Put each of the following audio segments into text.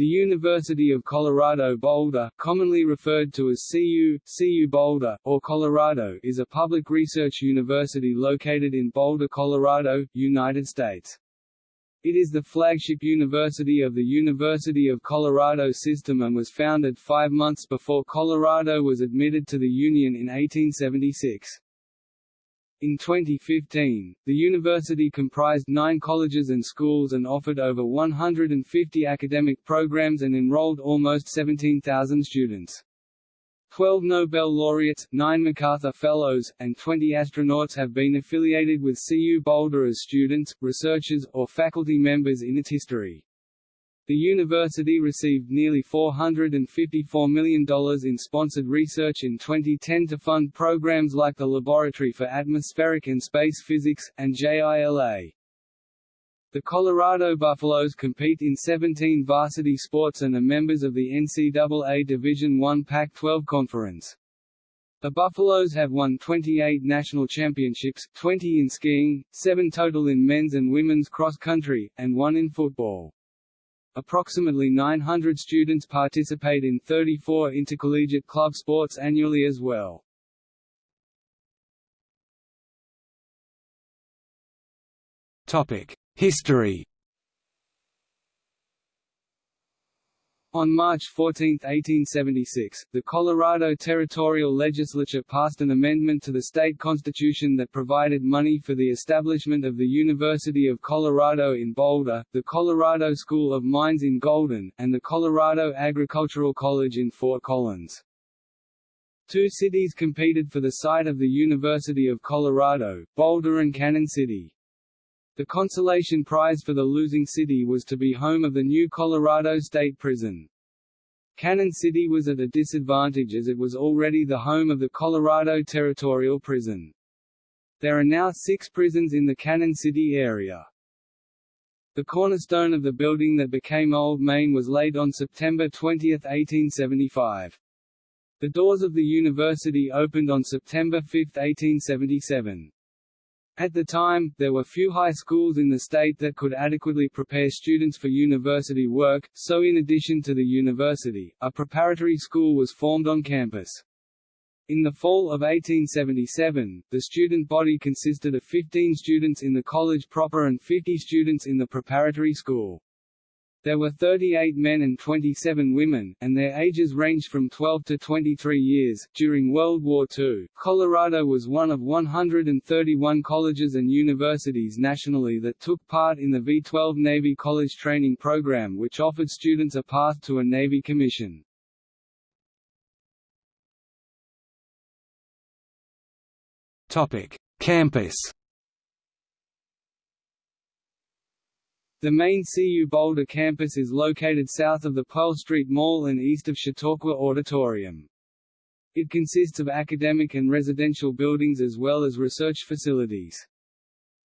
The University of Colorado Boulder, commonly referred to as CU, CU Boulder, or Colorado is a public research university located in Boulder, Colorado, United States. It is the flagship university of the University of Colorado system and was founded five months before Colorado was admitted to the Union in 1876. In 2015, the university comprised nine colleges and schools and offered over 150 academic programs and enrolled almost 17,000 students. Twelve Nobel laureates, nine MacArthur Fellows, and 20 astronauts have been affiliated with CU Boulder as students, researchers, or faculty members in its history. The university received nearly $454 million in sponsored research in 2010 to fund programs like the Laboratory for Atmospheric and Space Physics, and JILA. The Colorado Buffaloes compete in 17 varsity sports and are members of the NCAA Division I Pac-12 Conference. The Buffaloes have won 28 national championships, 20 in skiing, 7 total in men's and women's cross-country, and 1 in football. Approximately 900 students participate in 34 intercollegiate club sports annually as well. History On March 14, 1876, the Colorado Territorial Legislature passed an amendment to the state constitution that provided money for the establishment of the University of Colorado in Boulder, the Colorado School of Mines in Golden, and the Colorado Agricultural College in Fort Collins. Two cities competed for the site of the University of Colorado, Boulder and Cannon City. The consolation prize for the losing city was to be home of the new Colorado State Prison. Cannon City was at a disadvantage as it was already the home of the Colorado Territorial Prison. There are now six prisons in the Cannon City area. The cornerstone of the building that became Old Main was laid on September 20, 1875. The doors of the university opened on September 5, 1877. At the time, there were few high schools in the state that could adequately prepare students for university work, so in addition to the university, a preparatory school was formed on campus. In the fall of 1877, the student body consisted of 15 students in the college proper and 50 students in the preparatory school. There were 38 men and 27 women, and their ages ranged from 12 to 23 years. During World War II, Colorado was one of 131 colleges and universities nationally that took part in the V-12 Navy College Training Program which offered students a path to a Navy commission. Campus The main CU Boulder campus is located south of the Pearl Street Mall and east of Chautauqua Auditorium. It consists of academic and residential buildings as well as research facilities.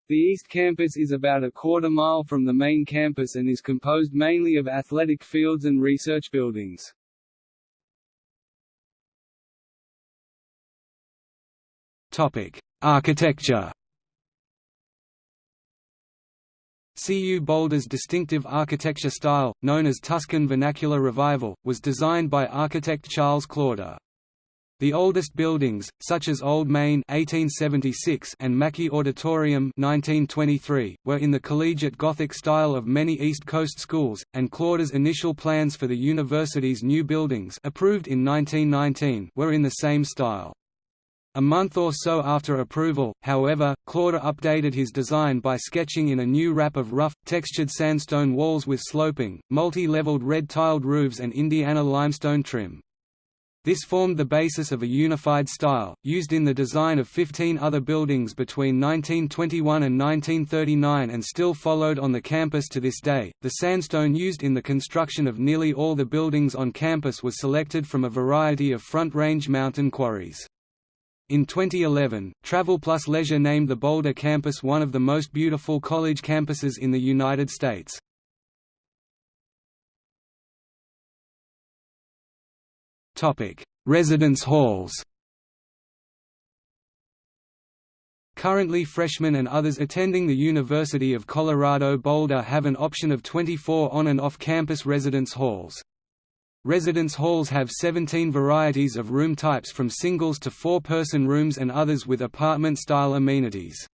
The East Campus is about a quarter mile from the main campus and is composed mainly of athletic fields and research buildings. Architecture CU Boulder's distinctive architecture style, known as Tuscan Vernacular Revival, was designed by architect Charles Klauder. The oldest buildings, such as Old Main 1876 and Mackey Auditorium 1923, were in the collegiate Gothic style of many East Coast schools, and Klauder's initial plans for the university's new buildings approved in 1919 were in the same style. A month or so after approval, however, Klauder updated his design by sketching in a new wrap of rough, textured sandstone walls with sloping, multi-leveled red-tiled roofs and Indiana limestone trim. This formed the basis of a unified style, used in the design of 15 other buildings between 1921 and 1939 and still followed on the campus to this day. The sandstone used in the construction of nearly all the buildings on campus was selected from a variety of Front Range mountain quarries. In 2011, Travel Plus Leisure named the Boulder campus one of the most beautiful college campuses in the United States. Topic: Residence halls Currently freshmen and others attending the University of Colorado Boulder have an option of 24 on- and off-campus residence halls. Residence halls have 17 varieties of room types from singles to four-person rooms and others with apartment-style amenities.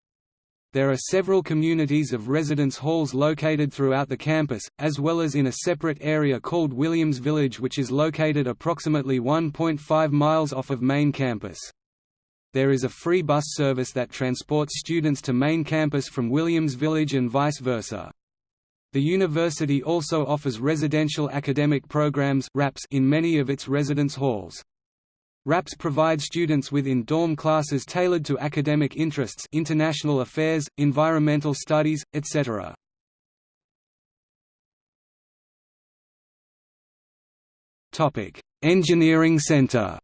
There are several communities of residence halls located throughout the campus, as well as in a separate area called Williams Village which is located approximately 1.5 miles off of main campus. There is a free bus service that transports students to main campus from Williams Village and vice versa. The university also offers residential academic programs in many of its residence halls. RAPS provide students with in-dorm classes tailored to academic interests international affairs, environmental studies, etc. Engineering Center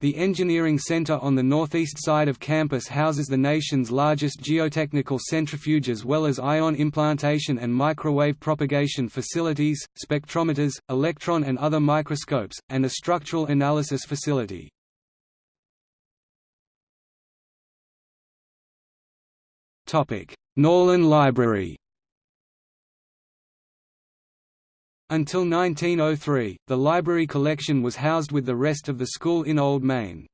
The Engineering Center on the northeast side of campus houses the nation's largest geotechnical centrifuge as well as ion implantation and microwave propagation facilities, spectrometers, electron and other microscopes, and a structural analysis facility. Norlin Library Until 1903, the library collection was housed with the rest of the school in Old Main.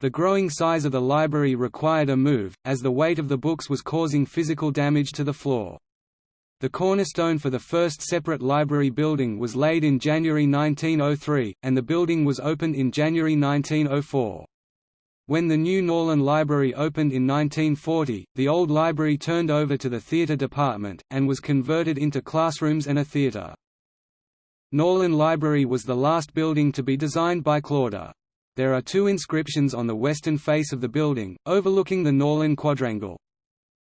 The growing size of the library required a move, as the weight of the books was causing physical damage to the floor. The cornerstone for the first separate library building was laid in January 1903, and the building was opened in January 1904. When the new Norlin Library opened in 1940, the old library turned over to the theatre department, and was converted into classrooms and a theatre. Norlin Library was the last building to be designed by Klauder. There are two inscriptions on the western face of the building, overlooking the Norlin Quadrangle.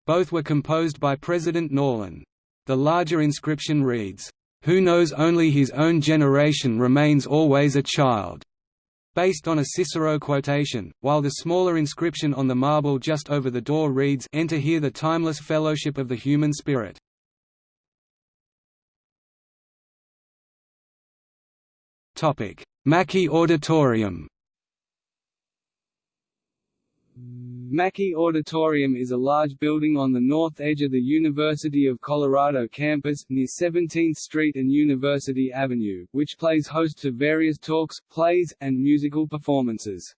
Both were composed by President Norlin. The larger inscription reads, "'Who knows only his own generation remains always a child' based on a Cicero quotation, while the smaller inscription on the marble just over the door reads Enter here the timeless fellowship of the human spirit. Mackey Auditorium Mackey Auditorium is a large building on the north edge of the University of Colorado campus, near 17th Street and University Avenue, which plays host to various talks, plays, and musical performances.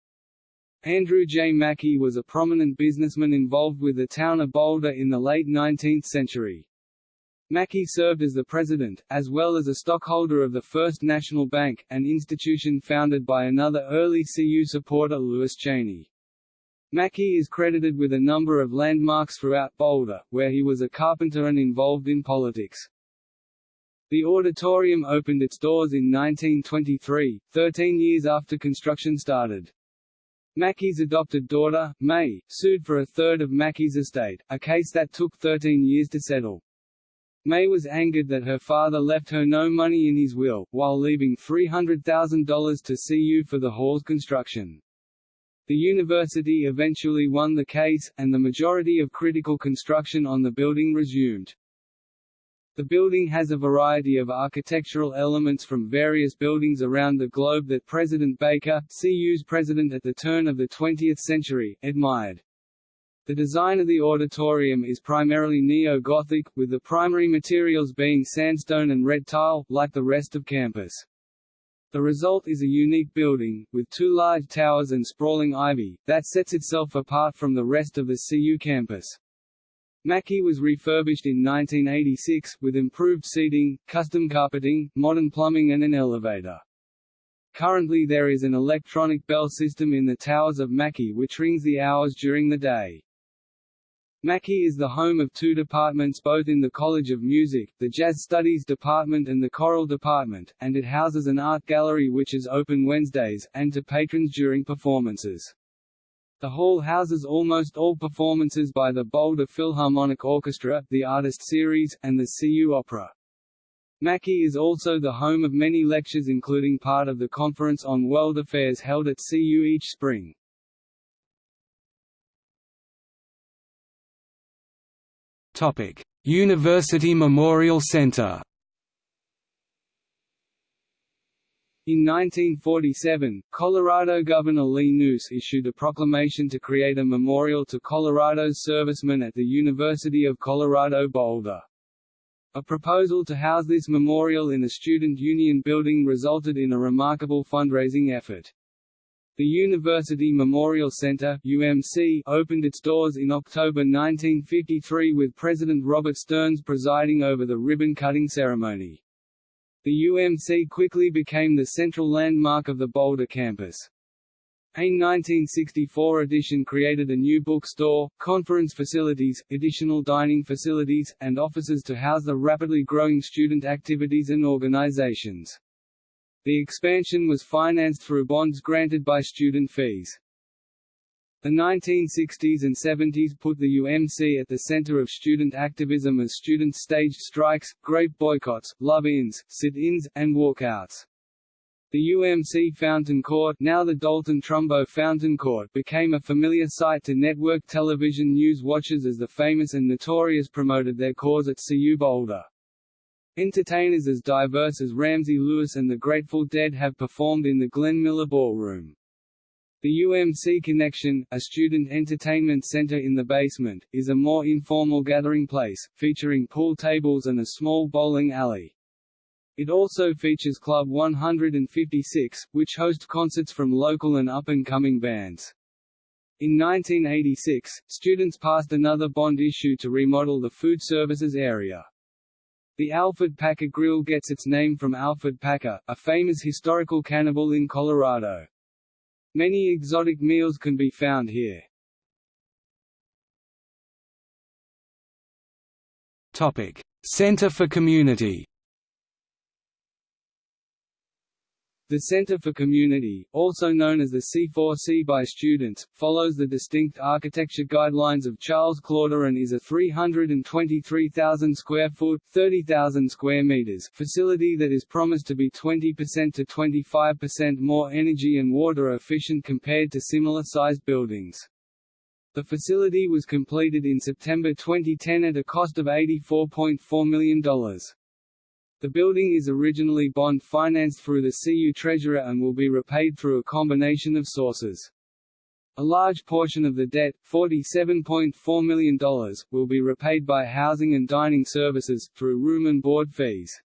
Andrew J. Mackey was a prominent businessman involved with the town of Boulder in the late 19th century. Mackey served as the president, as well as a stockholder of the First National Bank, an institution founded by another early CU supporter Lewis Cheney. Mackey is credited with a number of landmarks throughout Boulder, where he was a carpenter and involved in politics. The auditorium opened its doors in 1923, 13 years after construction started. Mackey's adopted daughter, May, sued for a third of Mackey's estate, a case that took 13 years to settle. May was angered that her father left her no money in his will, while leaving $300,000 to CU for the hall's construction. The university eventually won the case, and the majority of critical construction on the building resumed. The building has a variety of architectural elements from various buildings around the globe that President Baker, CU's president at the turn of the 20th century, admired. The design of the auditorium is primarily neo-Gothic, with the primary materials being sandstone and red tile, like the rest of campus. The result is a unique building, with two large towers and sprawling ivy, that sets itself apart from the rest of the CU campus. Mackey was refurbished in 1986, with improved seating, custom carpeting, modern plumbing and an elevator. Currently there is an electronic bell system in the towers of Mackey which rings the hours during the day. Mackey is the home of two departments both in the College of Music, the Jazz Studies Department and the Choral Department, and it houses an art gallery which is open Wednesdays, and to patrons during performances. The hall houses almost all performances by the Boulder Philharmonic Orchestra, the Artist Series, and the CU Opera. Mackey is also the home of many lectures including part of the Conference on World Affairs held at CU each spring. University Memorial Center In 1947, Colorado Governor Lee Knous issued a proclamation to create a memorial to Colorado's servicemen at the University of Colorado Boulder. A proposal to house this memorial in the Student Union building resulted in a remarkable fundraising effort. The University Memorial Center UMC opened its doors in October 1953 with President Robert Stearns presiding over the ribbon-cutting ceremony. The UMC quickly became the central landmark of the Boulder campus. A 1964 edition created a new bookstore, conference facilities, additional dining facilities, and offices to house the rapidly growing student activities and organizations. The expansion was financed through bonds granted by student fees. The 1960s and 70s put the UMC at the center of student activism as students staged strikes, grape boycotts, love-ins, sit-ins, and walkouts. The UMC Fountain Court now the Dalton Trumbo Fountain Court became a familiar sight to network television news watchers as the famous and notorious promoted their cause at CU Boulder. Entertainers as diverse as Ramsey Lewis and the Grateful Dead have performed in the Glenn Miller Ballroom. The UMC Connection, a student entertainment center in the basement, is a more informal gathering place, featuring pool tables and a small bowling alley. It also features Club 156, which hosts concerts from local and up-and-coming bands. In 1986, students passed another bond issue to remodel the food services area. The Alfred Packer Grill gets its name from Alfred Packer, a famous historical cannibal in Colorado. Many exotic meals can be found here. Topic: Center for Community. The Center for Community, also known as the C4C by students, follows the distinct architecture guidelines of Charles Klauder and is a 323,000 square foot (30,000 square meters) facility that is promised to be 20% to 25% more energy and water efficient compared to similar-sized buildings. The facility was completed in September 2010 at a cost of $84.4 million. The building is originally bond financed through the CU Treasurer and will be repaid through a combination of sources. A large portion of the debt, $47.4 million, will be repaid by housing and dining services, through room and board fees.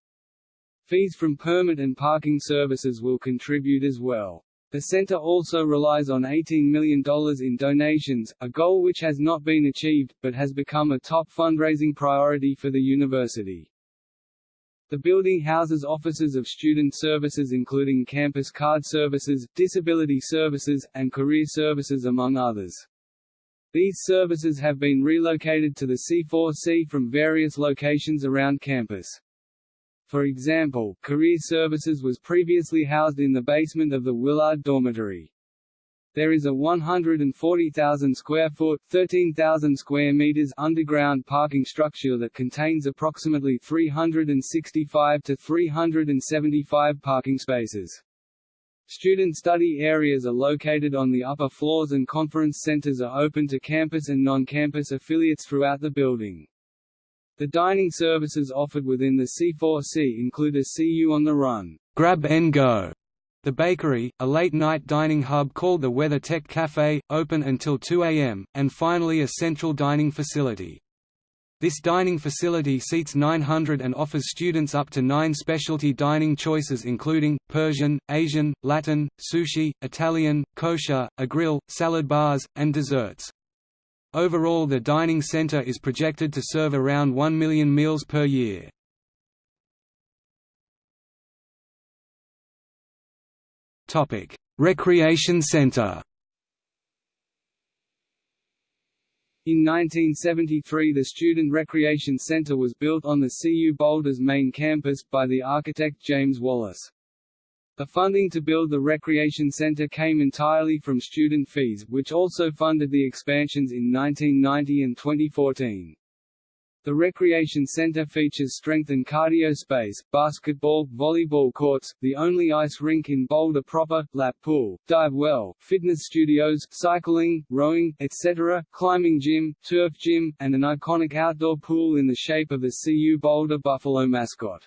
Fees from permit and parking services will contribute as well. The center also relies on $18 million in donations, a goal which has not been achieved, but has become a top fundraising priority for the university. The building houses offices of student services including campus card services, disability services, and career services among others. These services have been relocated to the C4C from various locations around campus. For example, career services was previously housed in the basement of the Willard Dormitory. There is a 140,000 square foot (13,000 square meters) underground parking structure that contains approximately 365 to 375 parking spaces. Student study areas are located on the upper floors and conference centers are open to campus and non-campus affiliates throughout the building. The dining services offered within the C4C include a CU on the Run grab and go the bakery, a late-night dining hub called the Weather Tech Cafe, open until 2 a.m., and finally a central dining facility. This dining facility seats 900 and offers students up to nine specialty dining choices including, Persian, Asian, Latin, sushi, Italian, kosher, a grill, salad bars, and desserts. Overall the dining center is projected to serve around 1 million meals per year. Topic: Recreation Center. In 1973 the Student Recreation Center was built on the CU Boulder's main campus, by the architect James Wallace. The funding to build the recreation center came entirely from student fees, which also funded the expansions in 1990 and 2014. The recreation center features strength and cardio space, basketball, volleyball courts, the only ice rink in Boulder proper, lap pool, dive well, fitness studios, cycling, rowing, etc., climbing gym, turf gym, and an iconic outdoor pool in the shape of the CU Boulder Buffalo mascot.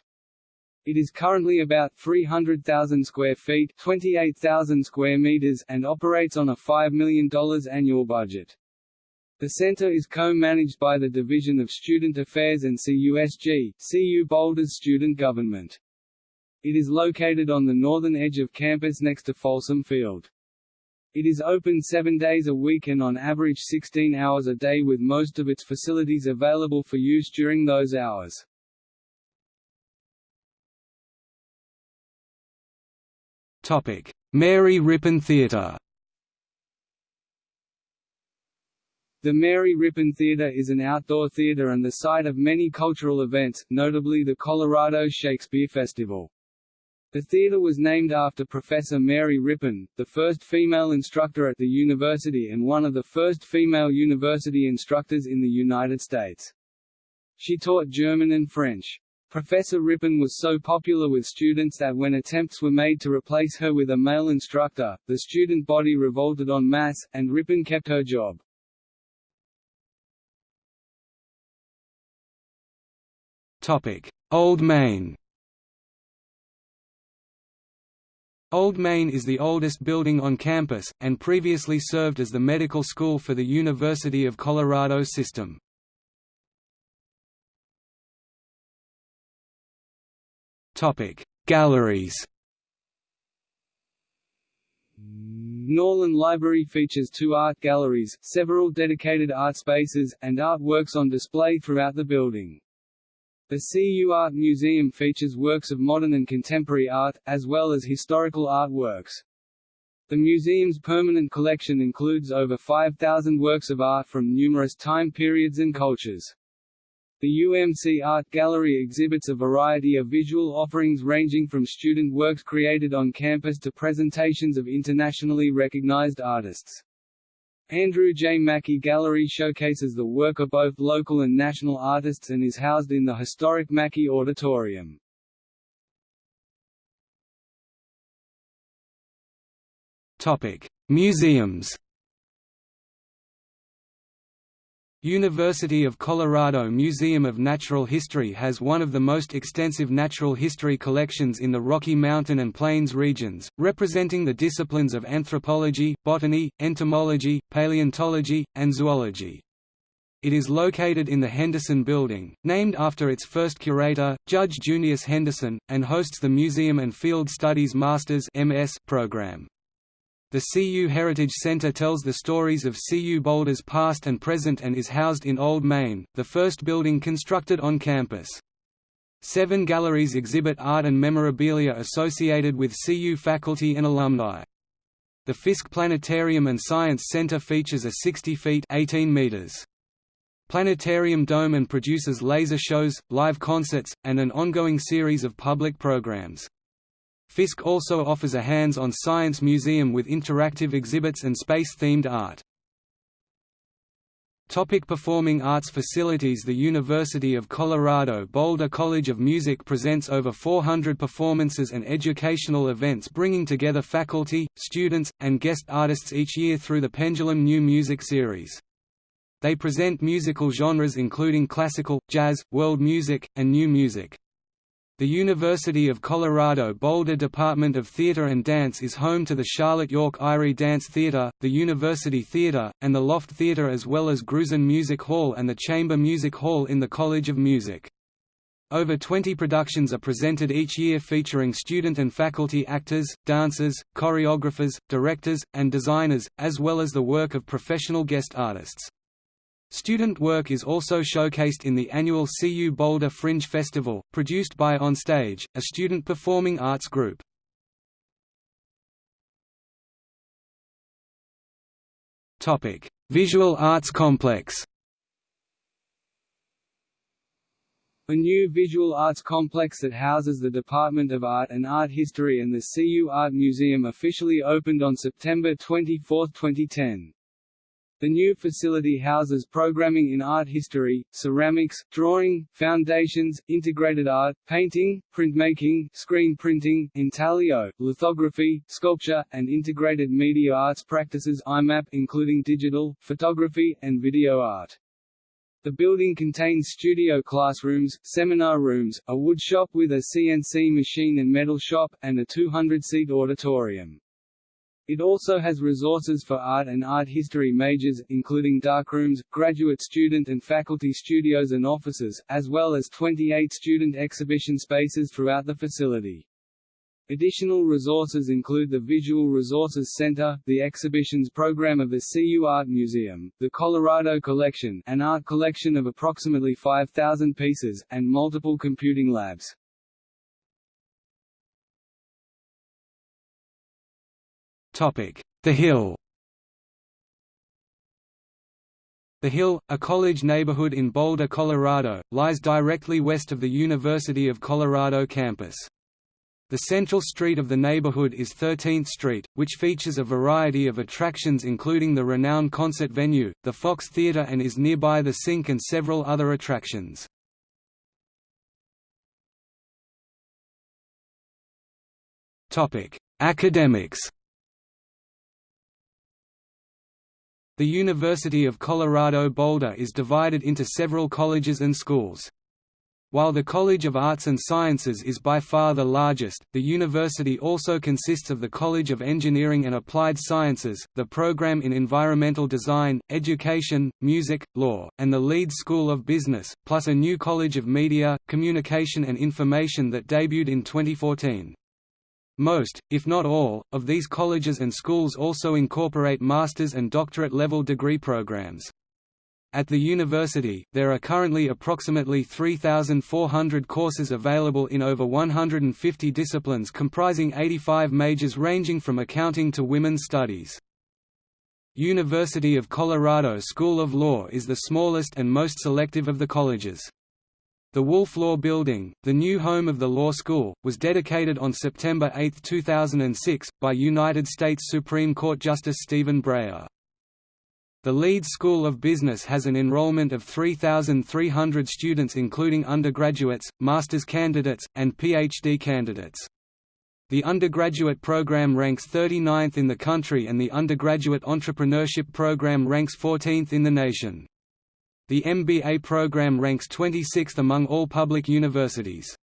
It is currently about 300,000 square feet 28,000 square meters and operates on a $5 million annual budget. The center is co-managed by the Division of Student Affairs and CUSG, CU Boulder's student government. It is located on the northern edge of campus next to Folsom Field. It is open seven days a week and on average 16 hours a day with most of its facilities available for use during those hours. Mary Rippon Theatre The Mary Rippon Theatre is an outdoor theatre and the site of many cultural events, notably the Colorado Shakespeare Festival. The theatre was named after Professor Mary Rippon, the first female instructor at the university and one of the first female university instructors in the United States. She taught German and French. Professor Rippon was so popular with students that when attempts were made to replace her with a male instructor, the student body revolted en masse, and Rippon kept her job. Old Main Old Main is the oldest building on campus, and previously served as the medical school for the University of Colorado system. Galleries Norlin Library features two art galleries, several dedicated art spaces, and artworks on display throughout the building. The CU Art Museum features works of modern and contemporary art, as well as historical artworks. The museum's permanent collection includes over 5,000 works of art from numerous time periods and cultures. The UMC Art Gallery exhibits a variety of visual offerings ranging from student works created on campus to presentations of internationally recognized artists. Andrew J. Mackey Gallery showcases the work of both local and national artists and is housed in the historic Mackey Auditorium. Museums University of Colorado Museum of Natural History has one of the most extensive natural history collections in the Rocky Mountain and Plains regions, representing the disciplines of anthropology, botany, entomology, paleontology, and zoology. It is located in the Henderson Building, named after its first curator, Judge Junius Henderson, and hosts the Museum and Field Studies Masters program. The CU Heritage Center tells the stories of CU Boulder's past and present and is housed in Old Main, the first building constructed on campus. Seven galleries exhibit art and memorabilia associated with CU faculty and alumni. The Fisk Planetarium and Science Center features a 60 feet 18 meters planetarium dome and produces laser shows, live concerts, and an ongoing series of public programs. Fisk also offers a hands-on science museum with interactive exhibits and space-themed art. Topic performing arts facilities The University of Colorado Boulder College of Music presents over 400 performances and educational events bringing together faculty, students, and guest artists each year through the Pendulum New Music Series. They present musical genres including classical, jazz, world music, and new music. The University of Colorado Boulder Department of Theatre and Dance is home to the Charlotte York Irey Dance Theatre, the University Theatre, and the Loft Theatre as well as Grusin Music Hall and the Chamber Music Hall in the College of Music. Over 20 productions are presented each year featuring student and faculty actors, dancers, choreographers, directors, and designers, as well as the work of professional guest artists. Student work is also showcased in the annual CU Boulder Fringe Festival, produced by Onstage, a student performing arts group. Visual Arts Complex A new visual arts complex that houses the Department of Art and Art History and the CU Art Museum officially opened on September 24, 2010. The new facility houses programming in art history, ceramics, drawing, foundations, integrated art, painting, printmaking, screen printing, intaglio, lithography, sculpture, and integrated media arts practices IMAP including digital, photography, and video art. The building contains studio classrooms, seminar rooms, a wood shop with a CNC machine and metal shop, and a 200-seat auditorium. It also has resources for art and art history majors, including darkrooms, graduate student and faculty studios and offices, as well as 28 student exhibition spaces throughout the facility. Additional resources include the Visual Resources Center, the exhibitions program of the CU Art Museum, the Colorado Collection an art collection of approximately 5,000 pieces, and multiple computing labs. The Hill The Hill, a college neighborhood in Boulder, Colorado, lies directly west of the University of Colorado campus. The central street of the neighborhood is 13th Street, which features a variety of attractions including the renowned concert venue, the Fox Theater and is nearby the Sink and several other attractions. Academics The University of Colorado Boulder is divided into several colleges and schools. While the College of Arts and Sciences is by far the largest, the university also consists of the College of Engineering and Applied Sciences, the program in Environmental Design, Education, Music, Law, and the Leeds School of Business, plus a new College of Media, Communication and Information that debuted in 2014. Most, if not all, of these colleges and schools also incorporate master's and doctorate level degree programs. At the university, there are currently approximately 3,400 courses available in over 150 disciplines comprising 85 majors ranging from accounting to women's studies. University of Colorado School of Law is the smallest and most selective of the colleges. The Wolf Law Building, the new home of the law school, was dedicated on September 8, 2006, by United States Supreme Court Justice Stephen Breyer. The Leeds School of Business has an enrollment of 3,300 students including undergraduates, master's candidates, and PhD candidates. The undergraduate program ranks 39th in the country and the undergraduate entrepreneurship program ranks 14th in the nation. The MBA program ranks 26th among all public universities.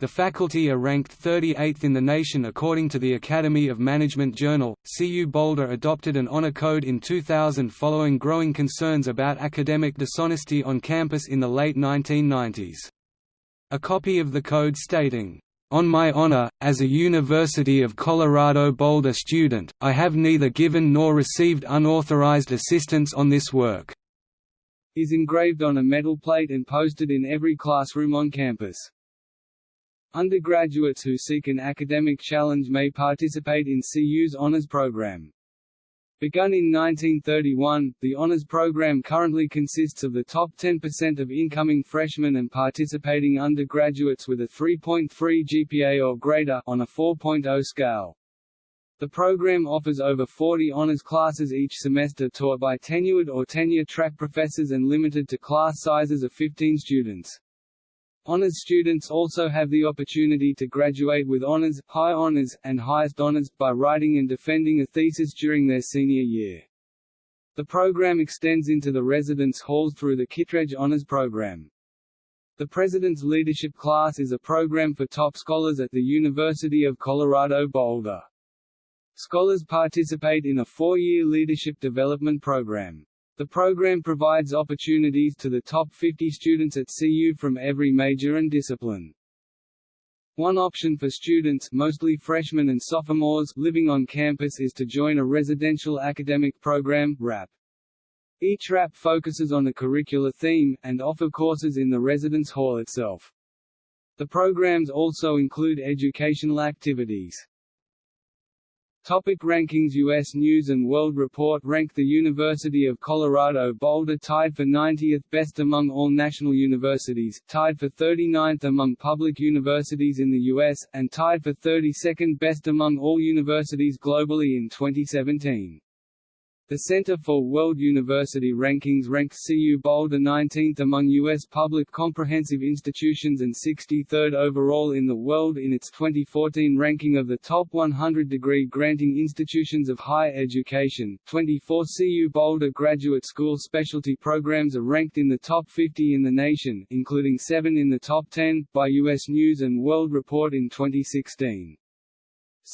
The faculty are ranked 38th in the nation according to the Academy of Management Journal. CU Boulder adopted an honor code in 2000 following growing concerns about academic dishonesty on campus in the late 1990s. A copy of the code stating, on my honor, as a University of Colorado Boulder student, I have neither given nor received unauthorized assistance on this work," is engraved on a metal plate and posted in every classroom on campus. Undergraduates who seek an academic challenge may participate in CU's honors program. Begun in 1931, the honors program currently consists of the top 10% of incoming freshmen and participating undergraduates with a 3.3 GPA or greater on a 4.0 scale. The program offers over 40 honors classes each semester taught by tenured or tenure-track professors and limited to class sizes of 15 students. Honors students also have the opportunity to graduate with honors, high honors, and highest honors, by writing and defending a thesis during their senior year. The program extends into the residence halls through the Kittredge Honors Program. The President's Leadership Class is a program for top scholars at the University of Colorado Boulder. Scholars participate in a four-year leadership development program. The program provides opportunities to the top 50 students at CU from every major and discipline. One option for students mostly freshmen and sophomores living on campus is to join a residential academic program RAP. Each RAP focuses on a curricular theme, and offer courses in the residence hall itself. The programs also include educational activities. Topic rankings U.S. News & World Report ranked the University of Colorado Boulder tied for 90th best among all national universities, tied for 39th among public universities in the U.S., and tied for 32nd best among all universities globally in 2017. The Center for World University Rankings ranked CU Boulder 19th among U.S. public comprehensive institutions and 63rd overall in the world in its 2014 ranking of the top 100 degree granting institutions of higher education. 24 CU Boulder Graduate School specialty programs are ranked in the top 50 in the nation, including 7 in the top 10, by U.S. News & World Report in 2016.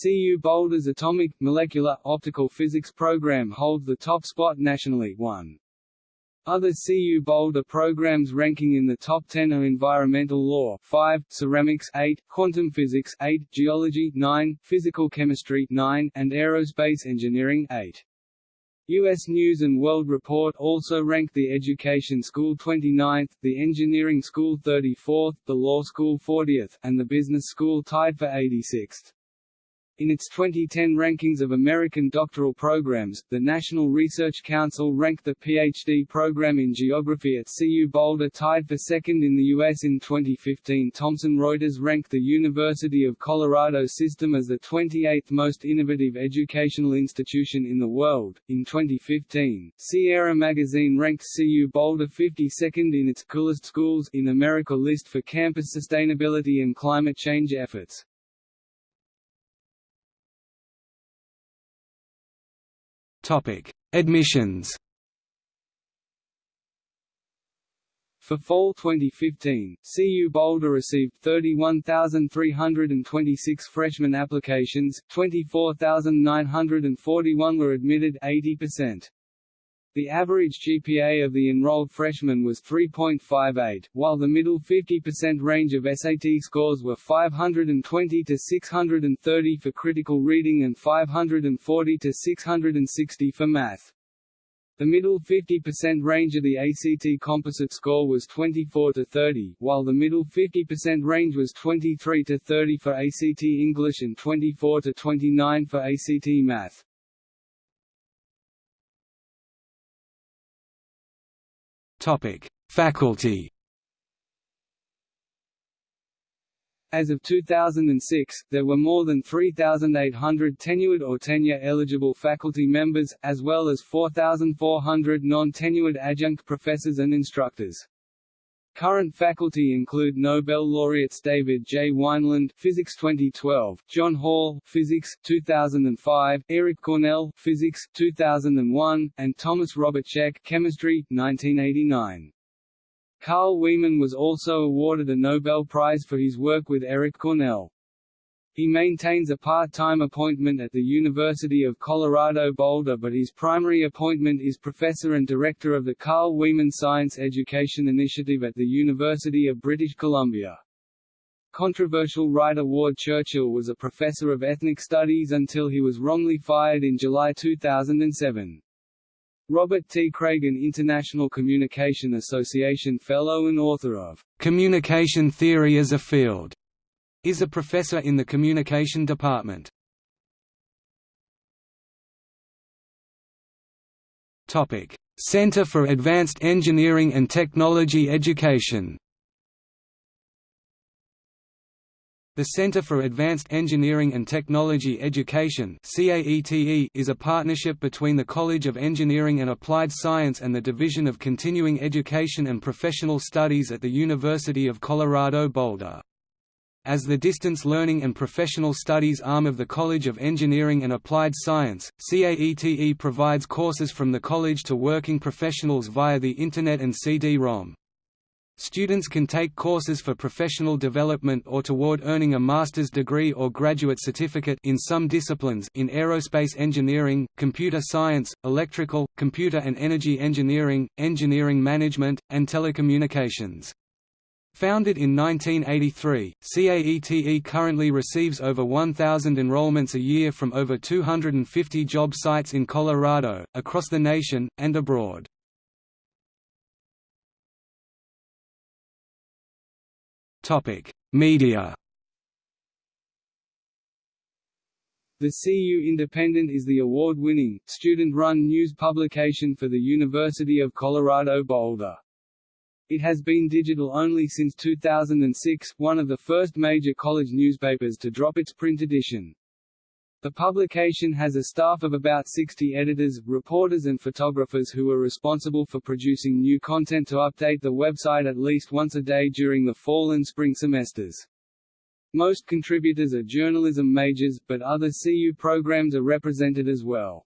CU Boulder's Atomic, Molecular, Optical Physics program holds the top spot nationally 1. Other CU Boulder programs ranking in the top 10 are Environmental Law 5, Ceramics 8, Quantum Physics 8, Geology 9, Physical Chemistry 9, and Aerospace Engineering 8. U.S. News & World Report also ranked the Education School 29th, the Engineering School 34th, the Law School 40th, and the Business School tied for 86th. In its 2010 rankings of American doctoral programs, the National Research Council ranked the PhD program in geography at CU Boulder tied for second in the U.S. In 2015 Thomson Reuters ranked the University of Colorado system as the 28th most innovative educational institution in the world. In 2015, Sierra Magazine ranked CU Boulder 52nd in its Coolest Schools in America list for campus sustainability and climate change efforts. Topic: Admissions. For fall 2015, CU Boulder received 31,326 freshman applications, 24,941 were admitted 80%. The average GPA of the enrolled freshmen was 3.58, while the middle 50% range of SAT scores were 520 to 630 for critical reading and 540 to 660 for math. The middle 50% range of the ACT composite score was 24 to 30, while the middle 50% range was 23 to 30 for ACT English and 24 to 29 for ACT Math. Topic: Faculty. As of 2006, there were more than 3,800 tenured or tenure-eligible faculty members, as well as 4,400 non-tenured adjunct professors and instructors. Current faculty include Nobel laureates David J. Wineland Physics 2012, John Hall Physics 2005, Eric Cornell Physics 2001, and Thomas Robert Cech Chemistry 1989. Carl Wieman was also awarded a Nobel Prize for his work with Eric Cornell. He maintains a part-time appointment at the University of Colorado Boulder but his primary appointment is professor and director of the Carl Wieman Science Education Initiative at the University of British Columbia. Controversial writer Ward Churchill was a professor of ethnic studies until he was wrongly fired in July 2007. Robert T. Craigen International Communication Association Fellow and author of Communication Theory as a Field is a professor in the Communication Department. Center for Advanced Engineering and Technology Education. The Center for Advanced Engineering and Technology Education is a partnership between the College of Engineering and Applied Science and the Division of Continuing Education and Professional Studies at the University of Colorado Boulder. As the Distance Learning and Professional Studies arm of the College of Engineering and Applied Science, CAETE provides courses from the college to working professionals via the Internet and CD-ROM. Students can take courses for professional development or toward earning a master's degree or graduate certificate in some disciplines in aerospace engineering, computer science, electrical, computer and energy engineering, engineering management, and telecommunications. Founded in 1983, CAETE currently receives over 1,000 enrollments a year from over 250 job sites in Colorado, across the nation, and abroad. Media The CU Independent is the award-winning, student-run news publication for the University of Colorado Boulder. It has been digital only since 2006, one of the first major college newspapers to drop its print edition. The publication has a staff of about 60 editors, reporters and photographers who are responsible for producing new content to update the website at least once a day during the fall and spring semesters. Most contributors are journalism majors, but other CU programs are represented as well.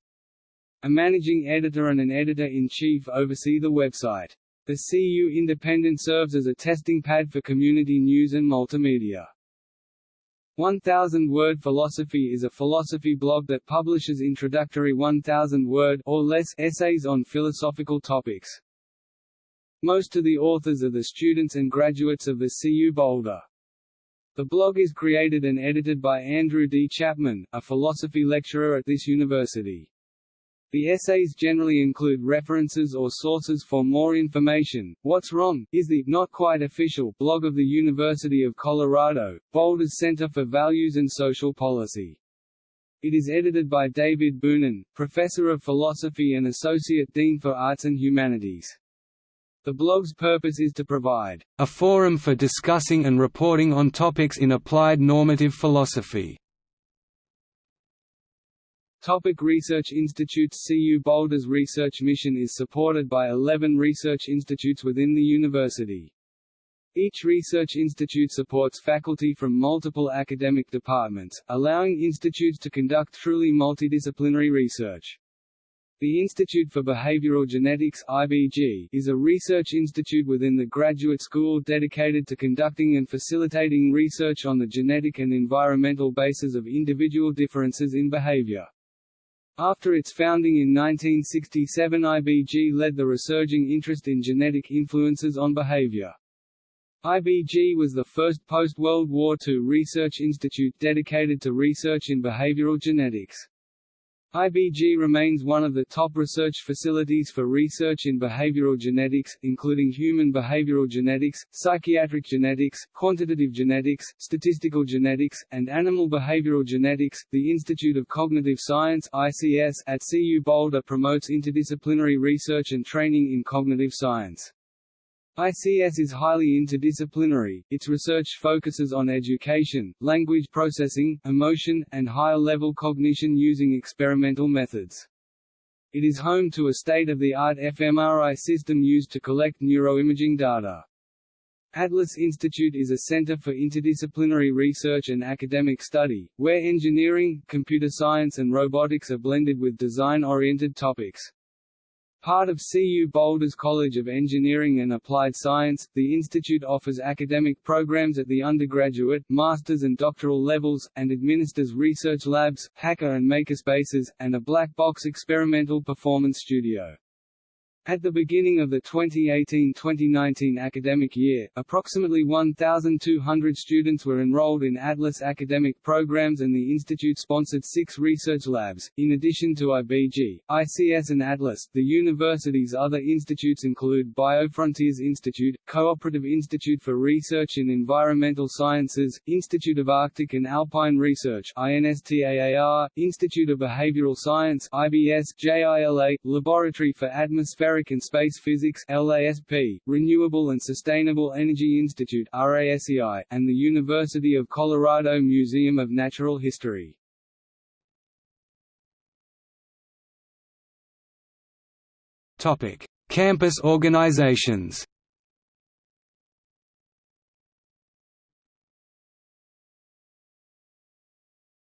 A managing editor and an editor-in-chief oversee the website. The CU Independent serves as a testing pad for community news and multimedia. 1000 Word Philosophy is a philosophy blog that publishes introductory 1000-word or less essays on philosophical topics. Most of the authors are the students and graduates of the CU Boulder. The blog is created and edited by Andrew D. Chapman, a philosophy lecturer at this university. The essays generally include references or sources for more information. What's Wrong? is the not quite official blog of the University of Colorado, Boulder's Center for Values and Social Policy. It is edited by David Boonin, Professor of Philosophy and Associate Dean for Arts and Humanities. The blog's purpose is to provide a forum for discussing and reporting on topics in applied normative philosophy. Topic research institutes CU Boulder's research mission is supported by 11 research institutes within the university. Each research institute supports faculty from multiple academic departments, allowing institutes to conduct truly multidisciplinary research. The Institute for Behavioral Genetics IBG, is a research institute within the graduate school dedicated to conducting and facilitating research on the genetic and environmental basis of individual differences in behavior. After its founding in 1967 IBG led the resurging interest in genetic influences on behavior. IBG was the first post-World War II research institute dedicated to research in behavioral genetics. IBG remains one of the top research facilities for research in behavioral genetics, including human behavioral genetics, psychiatric genetics, quantitative genetics, statistical genetics, and animal behavioral genetics. The Institute of Cognitive Science (ICS) at CU Boulder promotes interdisciplinary research and training in cognitive science. ICS is highly interdisciplinary, its research focuses on education, language processing, emotion, and higher-level cognition using experimental methods. It is home to a state-of-the-art fMRI system used to collect neuroimaging data. Atlas Institute is a center for interdisciplinary research and academic study, where engineering, computer science and robotics are blended with design-oriented topics. Part of CU Boulder's College of Engineering and Applied Science, the institute offers academic programs at the undergraduate, master's and doctoral levels, and administers research labs, hacker and makerspaces, and a black box experimental performance studio. At the beginning of the 2018-2019 academic year, approximately 1,200 students were enrolled in Atlas academic programs and the institute sponsored six research labs. In addition to IBG, ICS and Atlas, the university's other institutes include BioFrontiers Institute, Cooperative Institute for Research in Environmental Sciences, Institute of Arctic and Alpine Research INSTAAR, Institute of Behavioral Science IBS, JILA, Laboratory for Atmospheric Atmospheric and Space Physics LASP, Renewable and Sustainable Energy Institute RASEI, and the University of Colorado Museum of Natural History. Topic: Campus organizations.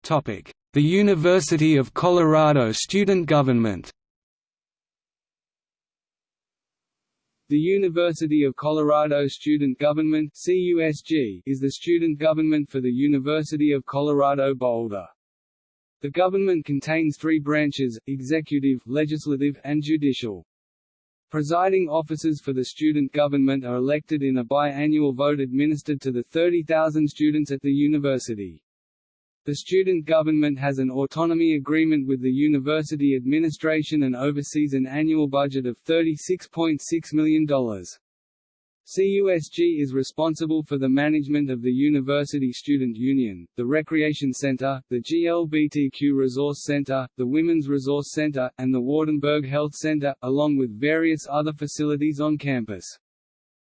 Topic: The University of Colorado Student Government. The University of Colorado Student Government CUSG is the student government for the University of Colorado Boulder. The government contains three branches, executive, legislative, and judicial. Presiding officers for the student government are elected in a biannual vote administered to the 30,000 students at the university. The student government has an autonomy agreement with the university administration and oversees an annual budget of $36.6 million. CUSG is responsible for the management of the University Student Union, the Recreation Center, the GLBTQ Resource Center, the Women's Resource Center, and the Wardenburg Health Center, along with various other facilities on campus.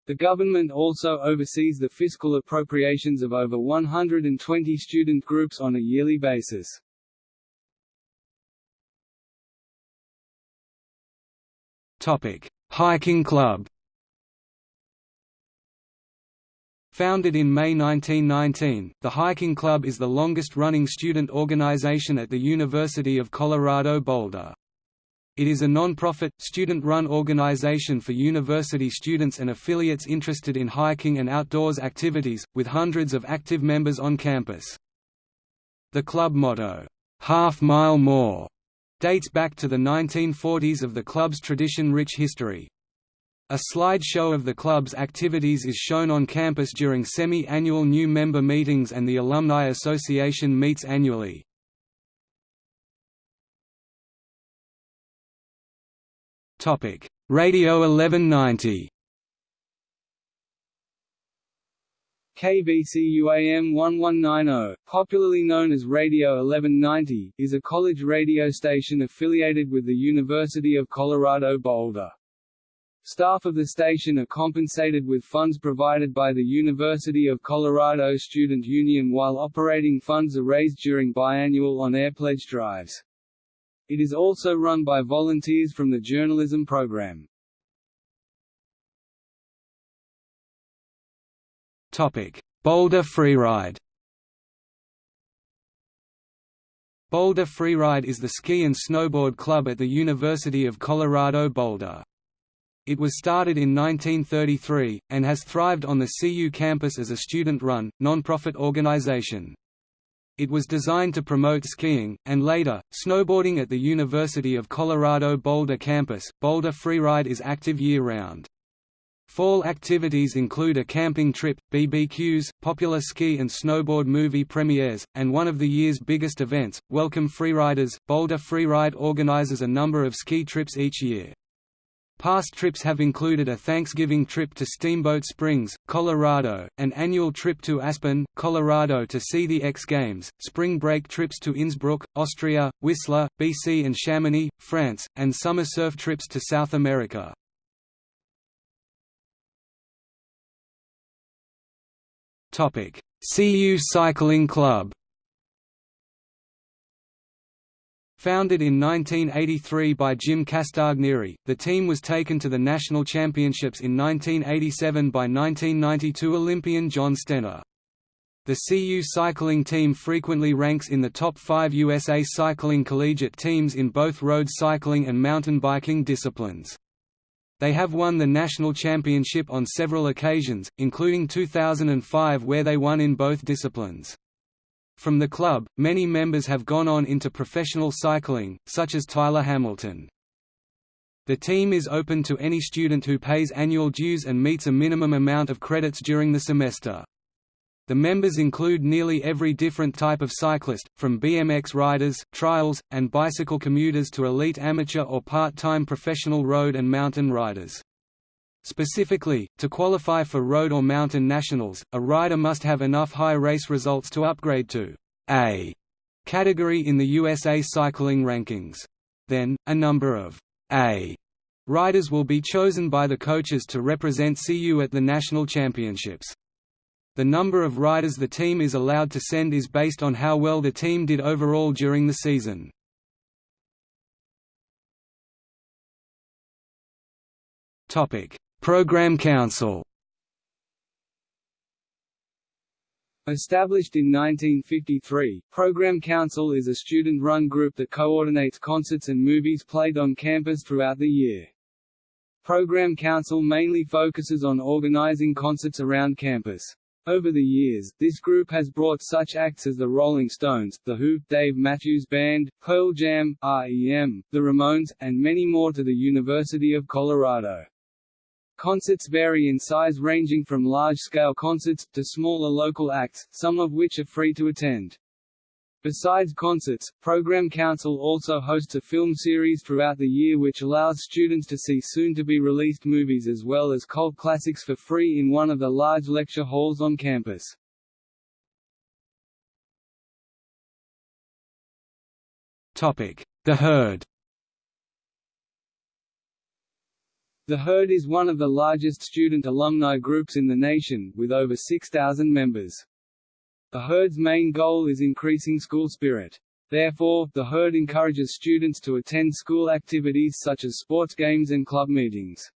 The government also oversees the fiscal appropriations of over 120 student groups on a yearly basis. Topic: Hiking Club. Founded in May 1919, the Hiking Club is the longest-running student organization at the University of Colorado Boulder. It is a non-profit, student-run organization for university students and affiliates interested in hiking and outdoors activities, with hundreds of active members on campus. The club motto, "'Half Mile More' dates back to the 1940s of the club's tradition-rich history. A slideshow of the club's activities is shown on campus during semi-annual new member meetings and the Alumni Association meets annually. Radio 1190 KVCU AM 1190, popularly known as Radio 1190, is a college radio station affiliated with the University of Colorado Boulder. Staff of the station are compensated with funds provided by the University of Colorado Student Union while operating funds are raised during biannual on-air pledge drives. It is also run by volunteers from the journalism program. Boulder Freeride Boulder Freeride is the ski and snowboard club at the University of Colorado Boulder. It was started in 1933, and has thrived on the CU campus as a student-run, non-profit organization. It was designed to promote skiing, and later, snowboarding at the University of Colorado Boulder campus. Boulder Freeride is active year-round. Fall activities include a camping trip, BBQs, popular ski and snowboard movie premieres, and one of the year's biggest events, Welcome Freeriders. Boulder Freeride organizes a number of ski trips each year. Past trips have included a Thanksgiving trip to Steamboat Springs, Colorado, an annual trip to Aspen, Colorado to see the X Games, spring break trips to Innsbruck, Austria, Whistler, BC and Chamonix, France, and summer surf trips to South America. CU Cycling Club Founded in 1983 by Jim Castagnieri, the team was taken to the national championships in 1987 by 1992 Olympian John Stenner. The CU cycling team frequently ranks in the top five USA cycling collegiate teams in both road cycling and mountain biking disciplines. They have won the national championship on several occasions, including 2005 where they won in both disciplines. From the club, many members have gone on into professional cycling, such as Tyler Hamilton. The team is open to any student who pays annual dues and meets a minimum amount of credits during the semester. The members include nearly every different type of cyclist, from BMX riders, trials, and bicycle commuters to elite amateur or part-time professional road and mountain riders. Specifically, to qualify for road or mountain nationals, a rider must have enough high race results to upgrade to A category in the USA cycling rankings. Then, a number of A riders will be chosen by the coaches to represent CU at the national championships. The number of riders the team is allowed to send is based on how well the team did overall during the season. Topic: Program Council Established in 1953, Program Council is a student-run group that coordinates concerts and movies played on campus throughout the year. Program Council mainly focuses on organizing concerts around campus. Over the years, this group has brought such acts as the Rolling Stones, The Who, Dave Matthews Band, Pearl Jam, REM, The Ramones, and many more to the University of Colorado. Concerts vary in size ranging from large-scale concerts, to smaller local acts, some of which are free to attend. Besides concerts, Program Council also hosts a film series throughout the year which allows students to see soon-to-be-released movies as well as cult classics for free in one of the large lecture halls on campus. The Herd The Herd is one of the largest student alumni groups in the nation, with over 6,000 members. The Herd's main goal is increasing school spirit. Therefore, the herd encourages students to attend school activities such as sports games and club meetings.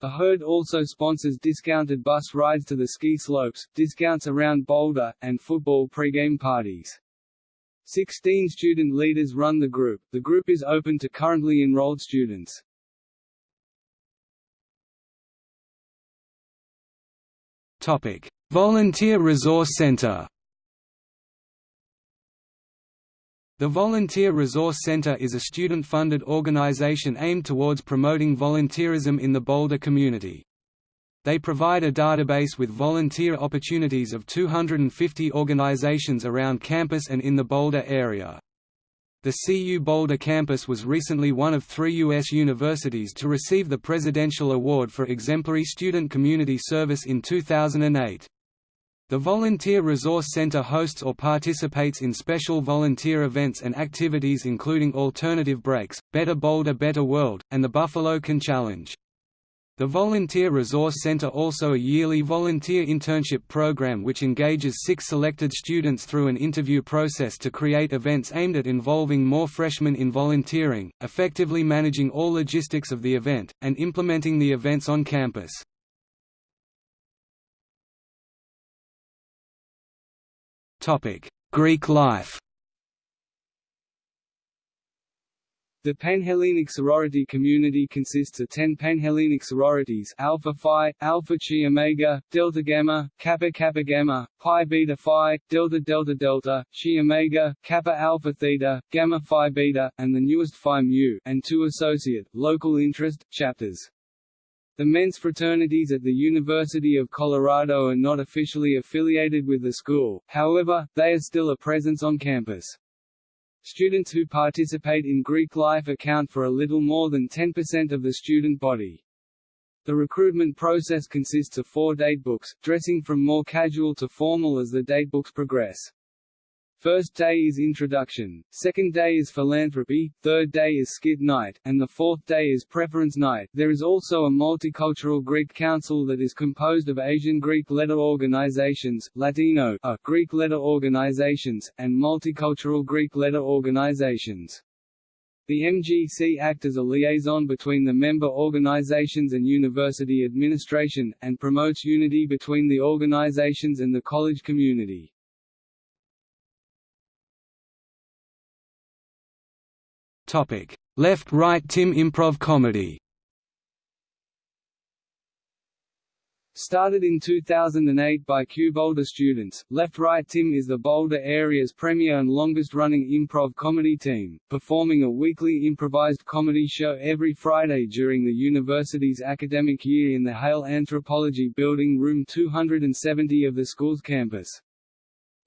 The herd also sponsors discounted bus rides to the ski slopes, discounts around Boulder, and football pregame parties. Sixteen student leaders run the group. The group is open to currently enrolled students. Volunteer Resource Center. The Volunteer Resource Center is a student-funded organization aimed towards promoting volunteerism in the Boulder community. They provide a database with volunteer opportunities of 250 organizations around campus and in the Boulder area. The CU Boulder campus was recently one of three U.S. universities to receive the Presidential Award for Exemplary Student Community Service in 2008. The Volunteer Resource Center hosts or participates in special volunteer events and activities including Alternative Breaks, Better Boulder Better World, and the Buffalo Can Challenge. The Volunteer Resource Center also a yearly volunteer internship program which engages six selected students through an interview process to create events aimed at involving more freshmen in volunteering, effectively managing all logistics of the event, and implementing the events on campus. Greek life The Panhellenic sorority community consists of 10 Panhellenic sororities Alpha Phi, Alpha Chi Omega, Delta Gamma, Kappa Kappa Gamma, Pi Beta Phi, Delta Delta Delta, Chi Omega, Kappa Alpha Theta, Gamma Phi Beta, and the newest Phi Mu, and two associate, local interest, chapters. The men's fraternities at the University of Colorado are not officially affiliated with the school, however, they are still a presence on campus. Students who participate in Greek life account for a little more than 10% of the student body. The recruitment process consists of four datebooks, dressing from more casual to formal as the datebooks progress. First day is introduction, second day is philanthropy, third day is skid night, and the fourth day is preference night. There is also a multicultural Greek council that is composed of Asian Greek letter organizations, Latino a Greek letter organizations, and multicultural Greek letter organizations. The MGC act as a liaison between the member organizations and university administration, and promotes unity between the organizations and the college community. Topic: Left-Right Tim Improv Comedy. Started in 2008 by CU Boulder students, Left Right Tim is the Boulder area's premier and longest-running improv comedy team, performing a weekly improvised comedy show every Friday during the university's academic year in the Hale Anthropology Building Room 270 of the school's campus.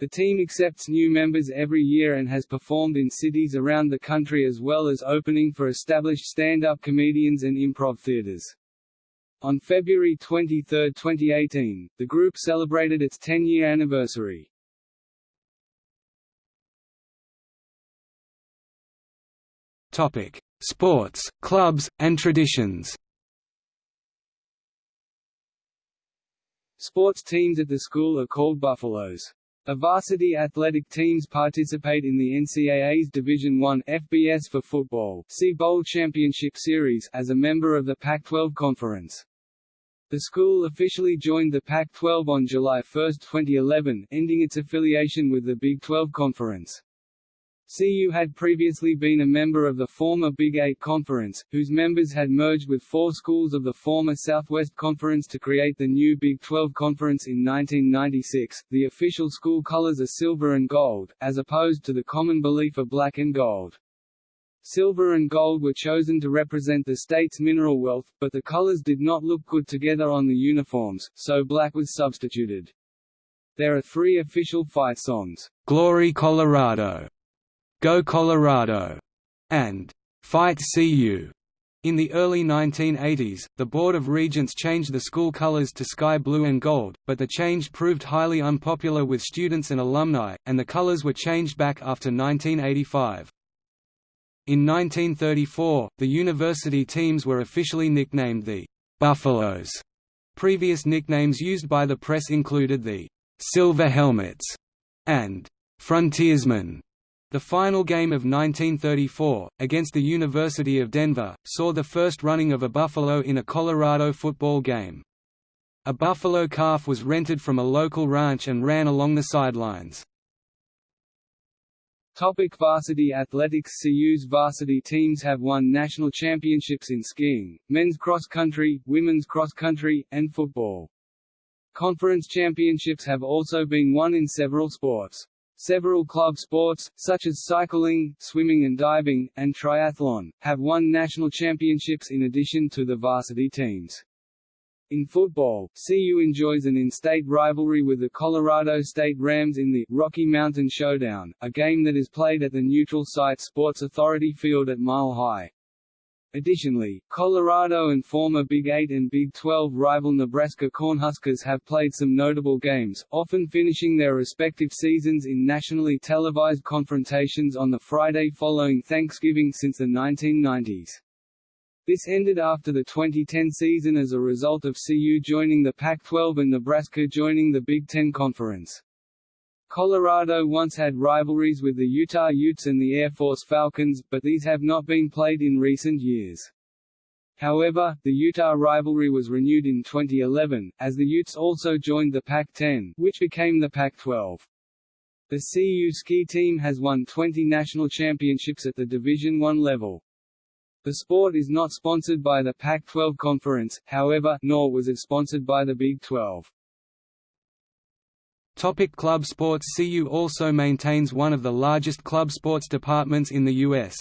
The team accepts new members every year and has performed in cities around the country as well as opening for established stand-up comedians and improv theaters. On February 23, 2018, the group celebrated its 10-year anniversary. Topic: Sports, clubs, and traditions. Sports teams at the school are called Buffaloes. A varsity athletic teams participate in the NCAA's Division I FBS for football see Bowl Championship Series as a member of the Pac-12 Conference. The school officially joined the Pac-12 on July 1, 2011, ending its affiliation with the Big 12 Conference. CU had previously been a member of the former Big Eight Conference, whose members had merged with four schools of the former Southwest Conference to create the new Big 12 Conference in 1996. The official school colors are silver and gold, as opposed to the common belief of black and gold. Silver and gold were chosen to represent the state's mineral wealth, but the colors did not look good together on the uniforms, so black was substituted. There are three official fight songs, Glory Colorado, Go Colorado, and Fight CU. In the early 1980s, the Board of Regents changed the school colors to sky blue and gold, but the change proved highly unpopular with students and alumni, and the colors were changed back after 1985. In 1934, the university teams were officially nicknamed the Buffaloes. Previous nicknames used by the press included the Silver Helmets and Frontiersmen. The final game of 1934, against the University of Denver, saw the first running of a buffalo in a Colorado football game. A buffalo calf was rented from a local ranch and ran along the sidelines. Topic varsity athletics CU's varsity teams have won national championships in skiing, men's cross country, women's cross country, and football. Conference championships have also been won in several sports. Several club sports, such as cycling, swimming and diving, and triathlon, have won national championships in addition to the varsity teams. In football, CU enjoys an in-state rivalry with the Colorado State Rams in the Rocky Mountain Showdown, a game that is played at the neutral site Sports Authority Field at Mile High. Additionally, Colorado and former Big 8 and Big 12 rival Nebraska Cornhuskers have played some notable games, often finishing their respective seasons in nationally televised confrontations on the Friday following Thanksgiving since the 1990s. This ended after the 2010 season as a result of CU joining the Pac-12 and Nebraska joining the Big Ten Conference. Colorado once had rivalries with the Utah Utes and the Air Force Falcons, but these have not been played in recent years. However, the Utah rivalry was renewed in 2011, as the Utes also joined the Pac-10, which became the Pac-12. The CU ski team has won 20 national championships at the Division I level. The sport is not sponsored by the Pac-12 conference, however, nor was it sponsored by the Big 12. Topic club sports CU also maintains one of the largest club sports departments in the U.S.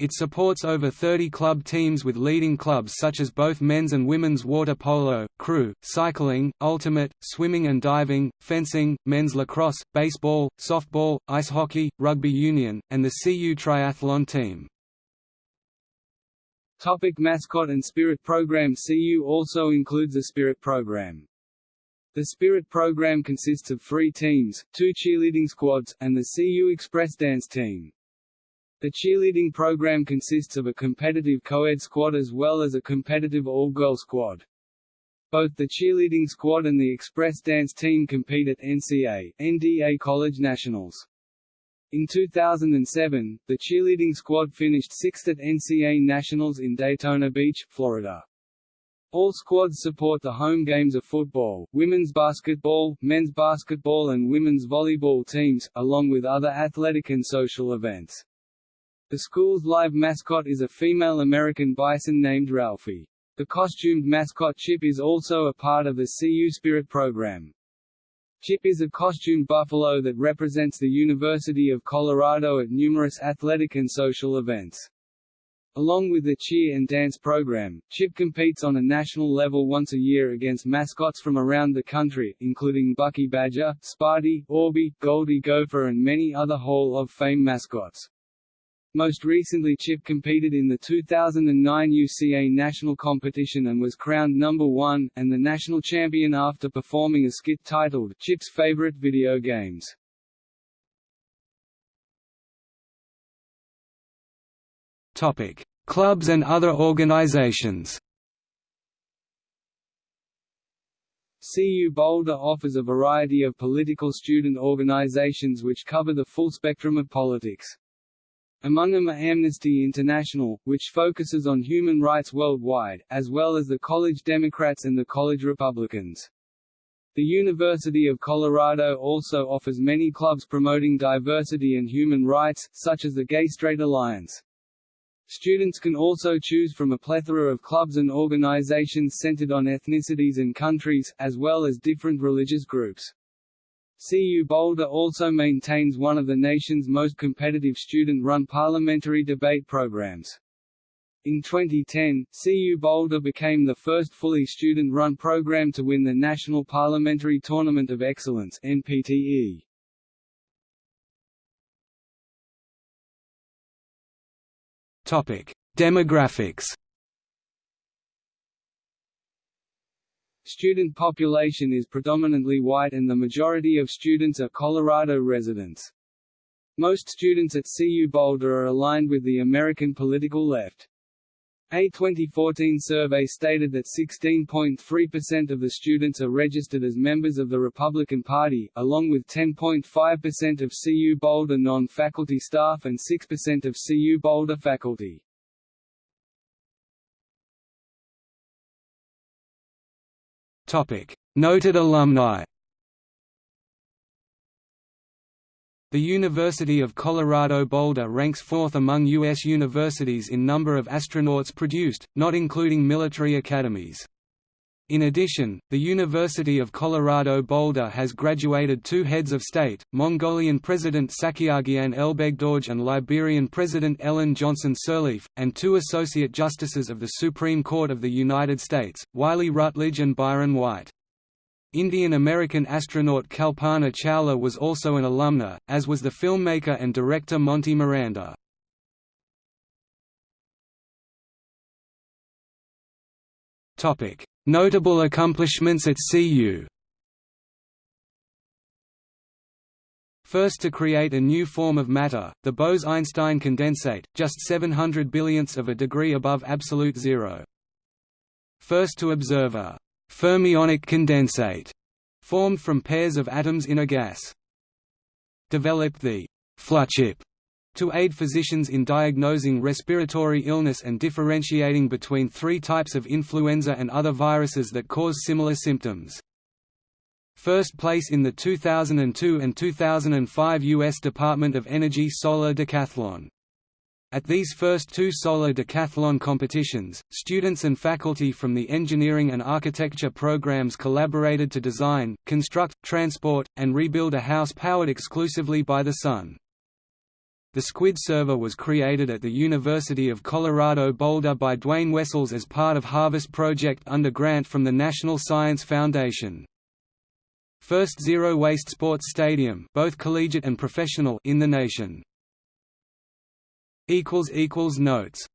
It supports over 30 club teams with leading clubs such as both men's and women's water polo, crew, cycling, ultimate, swimming and diving, fencing, men's lacrosse, baseball, softball, ice hockey, rugby union, and the CU triathlon team. Topic mascot and spirit program CU also includes a spirit program. The Spirit program consists of three teams, two cheerleading squads, and the CU Express dance team. The cheerleading program consists of a competitive co-ed squad as well as a competitive all-girl squad. Both the cheerleading squad and the Express dance team compete at NCA, NDA College Nationals. In 2007, the cheerleading squad finished sixth at NCA Nationals in Daytona Beach, Florida. All squads support the home games of football, women's basketball, men's basketball and women's volleyball teams, along with other athletic and social events. The school's live mascot is a female American bison named Ralphie. The costumed mascot Chip is also a part of the CU Spirit program. Chip is a costumed buffalo that represents the University of Colorado at numerous athletic and social events. Along with the cheer and dance program, CHIP competes on a national level once a year against mascots from around the country, including Bucky Badger, Sparty, Orby, Goldie Gopher and many other Hall of Fame mascots. Most recently Chip competed in the 2009 UCA national competition and was crowned number one, and the national champion after performing a skit titled, Chip's Favorite Video Games. Clubs and other organizations. CU Boulder offers a variety of political student organizations which cover the full spectrum of politics. Among them are Amnesty International, which focuses on human rights worldwide, as well as the College Democrats and the College Republicans. The University of Colorado also offers many clubs promoting diversity and human rights, such as the Gay Straight Alliance. Students can also choose from a plethora of clubs and organizations centered on ethnicities and countries, as well as different religious groups. CU Boulder also maintains one of the nation's most competitive student-run parliamentary debate programs. In 2010, CU Boulder became the first fully student-run program to win the National Parliamentary Tournament of Excellence NPTE. Demographics. Student population is predominantly white and the majority of students are Colorado residents. Most students at CU Boulder are aligned with the American political left. A 2014 survey stated that 16.3% of the students are registered as members of the Republican Party, along with 10.5% of CU Boulder non-faculty staff and 6% of CU Boulder faculty. Noted alumni The University of Colorado Boulder ranks fourth among U.S. universities in number of astronauts produced, not including military academies. In addition, the University of Colorado Boulder has graduated two heads of state, Mongolian President Tsakhiagiin Elbegdorj and Liberian President Ellen Johnson Sirleaf, and two Associate Justices of the Supreme Court of the United States, Wiley Rutledge and Byron White. Indian-American astronaut Kalpana Chawla was also an alumna, as was the filmmaker and director Monty Miranda. Notable accomplishments at CU First to create a new form of matter, the Bose–Einstein condensate, just 700 billionths of a degree above absolute zero. First to observe a fermionic condensate, formed from pairs of atoms in a gas. Developed the Fluchip to aid physicians in diagnosing respiratory illness and differentiating between three types of influenza and other viruses that cause similar symptoms. First place in the 2002 and 2005 U.S. Department of Energy Solar Decathlon at these first two solar decathlon competitions, students and faculty from the engineering and architecture programs collaborated to design, construct, transport, and rebuild a house powered exclusively by the sun. The SQUID server was created at the University of Colorado Boulder by Duane Wessels as part of Harvest Project under grant from the National Science Foundation. First zero-waste sports stadium both collegiate and professional in the nation. Notes